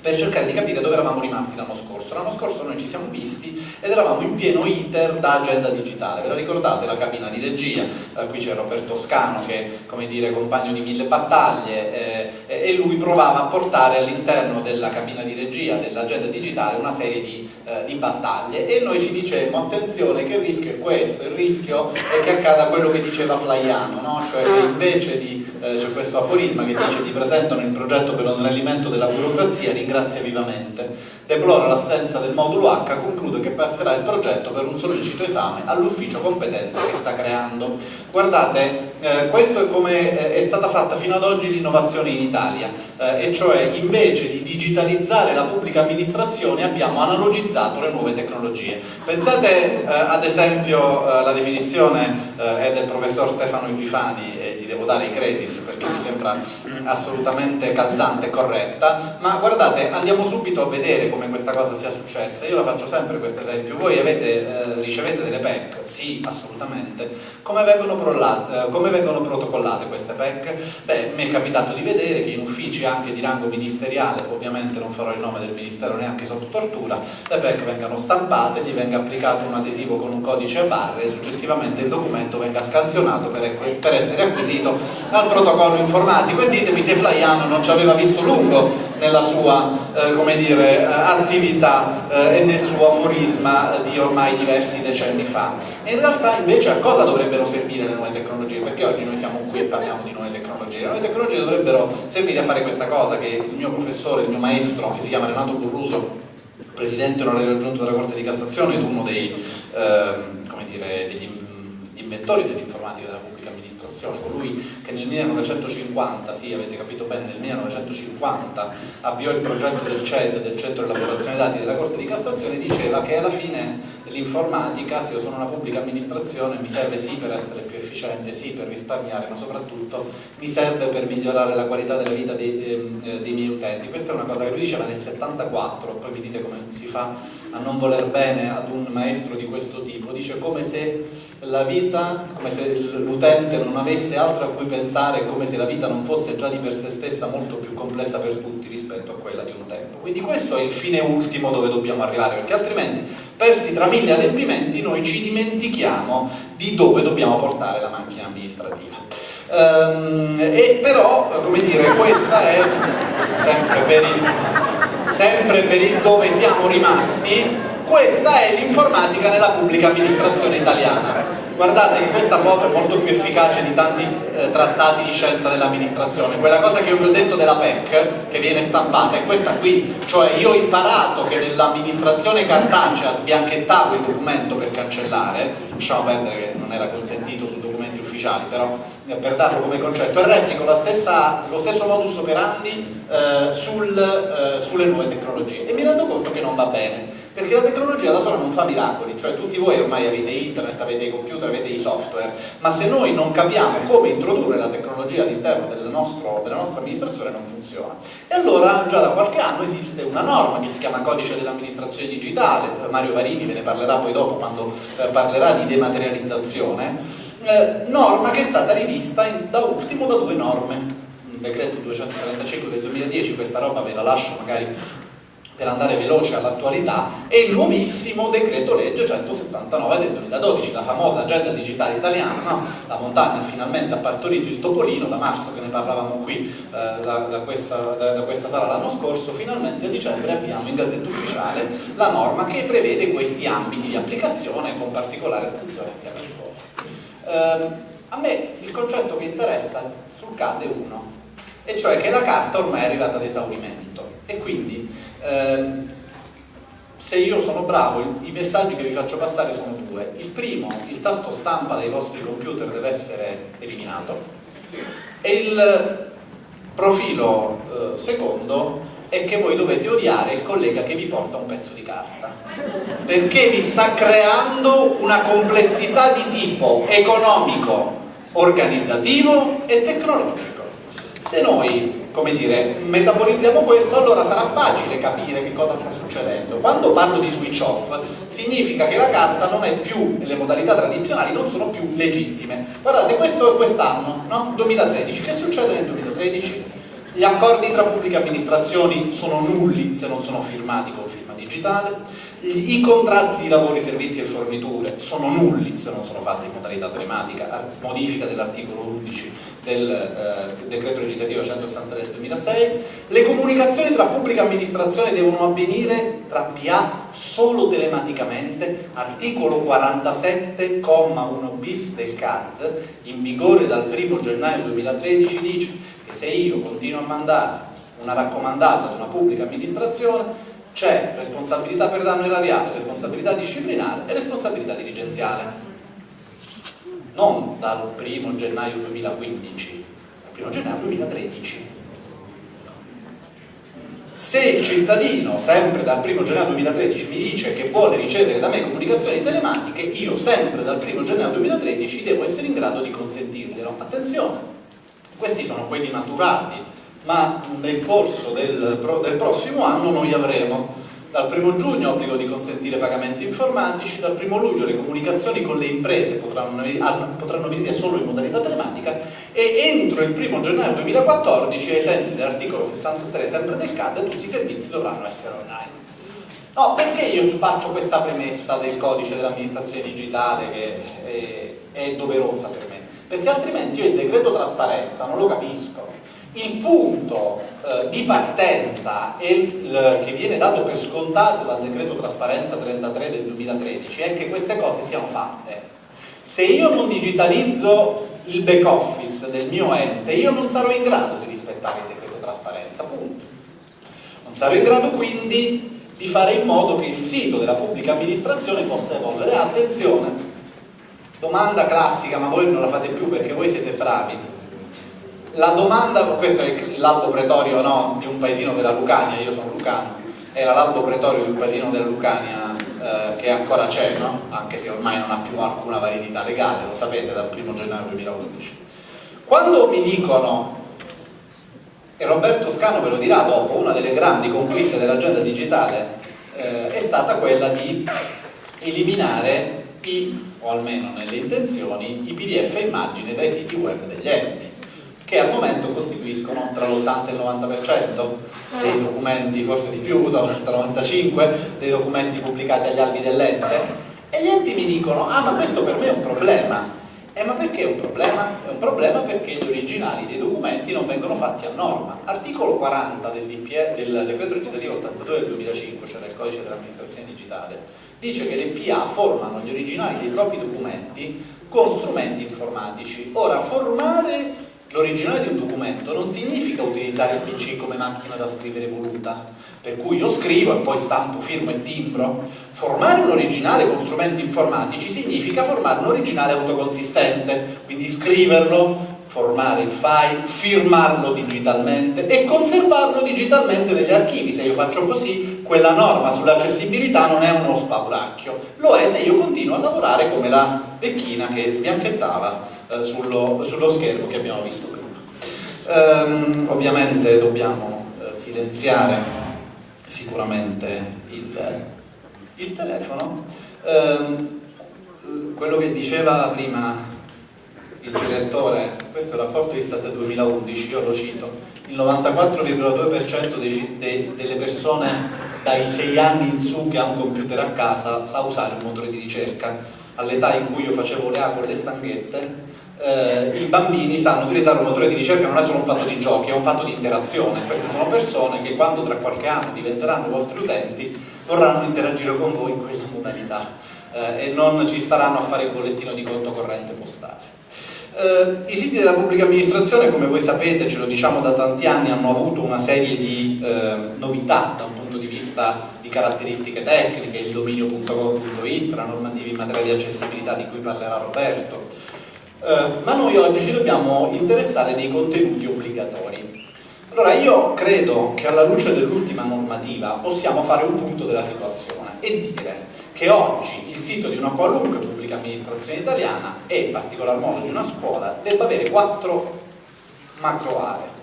per cercare di capire dove eravamo rimasti l'anno scorso. L'anno scorso noi ci siamo visti ed eravamo in pieno iter da agenda digitale, ve la ricordate la cabina di regia? Eh, qui c'è Roberto Scano che come dire compagno di mille battaglie eh, e lui provava a portare all'interno della cabina di regia dell'agenda digitale una serie di, eh, di battaglie e noi ci dicevamo attenzione che il rischio è questo, il rischio è che accada quello che diceva Flaiano, no? cioè che invece di eh, c'è questo aforisma che dice ti presentano il progetto per lo snellimento della burocrazia, ringrazia vivamente, deplora l'assenza del modulo H, conclude che passerà il progetto per un sollecito esame all'ufficio competente che sta creando. Guardate, eh, questo è come eh, è stata fatta fino ad oggi l'innovazione in Italia, eh, e cioè invece di digitalizzare la pubblica amministrazione abbiamo analogizzato le nuove tecnologie. Pensate eh, ad esempio eh, la definizione è del professor Stefano Epifani devo dare i credits perché mi sembra assolutamente calzante e corretta, ma guardate, andiamo subito a vedere come questa cosa sia successa. Io la faccio sempre questo esempio. Voi avete, eh, ricevete delle PEC? Sì, assolutamente. Come vengono, eh, come vengono, protocollate queste PEC? Beh, mi è capitato di vedere che in uffici anche di rango ministeriale, ovviamente non farò il nome del ministero neanche sotto tortura, le PEC vengano stampate, gli venga applicato un adesivo con un codice a barre e successivamente il documento venga scansionato per, per essere acquisito riferito al protocollo informatico e ditemi se Flaiano non ci aveva visto lungo nella sua eh, dire, eh, attività eh, e nel suo aforisma di ormai diversi decenni fa. In realtà invece a cosa dovrebbero servire le nuove tecnologie? Perché oggi noi siamo qui e parliamo di nuove tecnologie. Le nuove tecnologie dovrebbero servire a fare questa cosa che il mio professore, il mio maestro, che si chiama Renato Burruso, presidente onorario aggiunto della Corte di Cassazione ed uno dei, ehm, dire, degli inventori dell'informatica della pubblica amministrazione, colui che nel 1950, sì avete capito bene, nel 1950 avviò il progetto del CED, del Centro di Elaborazione Dati della Corte di Cassazione, diceva che alla fine l'informatica, se io sono una pubblica amministrazione, mi serve sì per essere più efficiente, sì per risparmiare, ma soprattutto mi serve per migliorare la qualità della vita dei, eh, dei miei utenti. Questa è una cosa che lui diceva nel 74, poi mi dite come si fa a non voler bene ad un maestro di questo tipo, dice come se la vita, come se l'utente non avesse altro a cui pensare, come se la vita non fosse già di per sé stessa molto più complessa per tutti rispetto a quella di un tempo. Quindi questo è il fine ultimo dove dobbiamo arrivare, perché altrimenti, persi tra mille adempimenti, noi ci dimentichiamo di dove dobbiamo portare la macchina amministrativa. Ehm, e però, come dire, questa è sempre per il, sempre per il dove siamo rimasti, questa è l'informatica nella pubblica amministrazione italiana guardate che questa foto è molto più efficace di tanti eh, trattati di scienza dell'amministrazione. Quella cosa che io vi ho detto della PEC che viene stampata è questa qui. Cioè io ho imparato che nell'amministrazione cartacea sbianchettavo il documento per cancellare. Lasciamo perdere che non era consentito su documenti ufficiali però eh, per darlo come concetto. E replico stessa, lo stesso modus operandi eh, sul, eh, sulle nuove tecnologie. E mi rendo conto che non va bene perché la tecnologia da sola non fa miracoli, cioè tutti voi ormai avete internet, avete i computer, avete i software, ma se noi non capiamo come introdurre la tecnologia all'interno della nostra amministrazione non funziona. E allora già da qualche anno esiste una norma che si chiama Codice dell'amministrazione digitale, Mario Varini ve ne parlerà poi dopo quando eh, parlerà di dematerializzazione, eh, norma che è stata rivista in, da ultimo da due norme, un decreto 235 del 2010, questa roba ve la lascio magari per andare veloce all'attualità, è il nuovissimo decreto legge 179 del 2012, la famosa agenda digitale italiana, no? la montagna finalmente ha partorito il topolino, da marzo che ne parlavamo qui eh, da, da, questa, da, da, questa, sala l'anno scorso, finalmente a dicembre abbiamo in gazzetta ufficiale la norma che prevede questi ambiti di applicazione con particolare attenzione anche alla scuola. Eh, a me il concetto che interessa sul CAD è uno, e cioè che la carta ormai è arrivata ad esaurimento e quindi ehm, se io sono bravo, i messaggi che vi faccio passare sono due. Il primo, il tasto stampa dei vostri computer deve essere eliminato e il profilo eh, secondo è che voi dovete odiare il collega che vi porta un pezzo di carta perché vi sta creando una complessità di tipo economico, organizzativo e tecnologico. Se noi come dire, metabolizziamo questo, allora sarà facile capire che cosa sta succedendo. Quando parlo di switch off, significa che la carta non è più, le modalità tradizionali non sono più legittime. Guardate, questo è quest'anno, no? 2013. Che succede nel 2013? Gli accordi tra pubbliche amministrazioni sono nulli se non sono firmati con firma digitale, i contratti di lavori, servizi e forniture sono nulli se non sono fatti in modalità telematica, modifica dell'articolo 11 del eh, decreto legislativo 163 del 2006, le comunicazioni tra pubblica amministrazione devono avvenire tra PA solo telematicamente, articolo 47,1 bis del CAD, in vigore dal 1 gennaio 2013, dice che se io continuo a mandare una raccomandata ad una pubblica amministrazione c'è responsabilità per danno erariale, responsabilità disciplinare e responsabilità dirigenziale. Non dal 1 gennaio 2015, dal 1 gennaio 2013. Se il cittadino, sempre dal 1 gennaio 2013, mi dice che vuole ricevere da me comunicazioni telematiche, io sempre dal 1 gennaio 2013 devo essere in grado di consentirglielo. Attenzione, questi sono quelli maturati ma nel corso del, del prossimo anno noi avremo dal 1 giugno obbligo di consentire pagamenti informatici, dal 1 luglio le comunicazioni con le imprese potranno, potranno venire solo in modalità telematica e entro il 1 gennaio 2014 ai sensi dell'articolo 63 sempre del CAD tutti i servizi dovranno essere online. No, perché io faccio questa premessa del codice dell'amministrazione digitale che è, è doverosa per? Perché altrimenti io il decreto trasparenza non lo capisco il punto eh, di partenza il, che viene dato per scontato dal decreto trasparenza 33 del 2013 è che queste cose siano fatte. Se io non digitalizzo il back office del mio ente, io non sarò in grado di rispettare il decreto trasparenza, punto. Non sarò in grado quindi di fare in modo che il sito della pubblica amministrazione possa evolvere. Attenzione, domanda classica, ma voi non la fate più perché voi siete bravi la domanda, questo è l'albo pretorio no, di un paesino della Lucania, io sono lucano, era l'albo pretorio di un paesino della Lucania eh, che ancora c'è, no? anche se ormai non ha più alcuna validità legale, lo sapete, dal 1 gennaio 2011. Quando mi dicono, e Roberto Scano ve lo dirà dopo, una delle grandi conquiste dell'agenda digitale eh, è stata quella di eliminare o almeno nelle intenzioni, i pdf immagine dai siti web degli enti che al momento costituiscono tra l'80 e il 90% dei documenti, forse di più, tra il 95% dei documenti pubblicati agli albi dell'ente. E gli enti mi dicono ah ma questo per me è un problema eh, ma perché è un problema? È un problema perché gli originali dei documenti non vengono fatti a norma. Articolo 40 del, DPE, del decreto legislativo 82 del 2005, cioè del codice dell'amministrazione digitale, dice che le PA formano gli originali dei propri documenti con strumenti informatici. Ora, formare L'originale di un documento non significa utilizzare il PC come macchina da scrivere voluta, per cui io scrivo e poi stampo, firmo e timbro. Formare un originale con strumenti informatici significa formare un originale autoconsistente, quindi scriverlo, formare il file, firmarlo digitalmente e conservarlo digitalmente negli archivi. Se io faccio così, quella norma sull'accessibilità non è uno spauracchio, lo è se io continuo a lavorare come la vecchina che sbianchettava eh, sullo, sullo, schermo che abbiamo visto prima. Ehm, ovviamente dobbiamo eh, silenziare sicuramente il, il telefono. Ehm, quello che diceva prima il direttore, questo è il rapporto Istat 2011, io lo cito, il 94,2% delle persone dai 6 anni in su che ha un computer a casa sa usare un motore di ricerca. All'età in cui io facevo le A con le stanghette, eh, i bambini sanno utilizzare un motore di ricerca non è solo un fatto di giochi, è un fatto di interazione. Queste sono persone che quando tra qualche anno diventeranno vostri utenti vorranno interagire con voi in quella modalità eh, e non ci staranno a fare il bollettino di conto corrente postale. Eh, I siti della pubblica amministrazione, come voi sapete, ce lo diciamo da tanti anni, hanno avuto una serie di eh, novità da un punto di vista di caratteristiche tecniche, il dominio.gov.it, la normativa in materia di accessibilità di cui parlerà Roberto, eh, ma noi oggi ci dobbiamo interessare dei contenuti obbligatori. Allora io credo che alla luce dell'ultima normativa possiamo fare un punto della situazione e dire che oggi il sito di una qualunque pubblica amministrazione italiana e in particolar modo di una scuola debba avere quattro macro aree.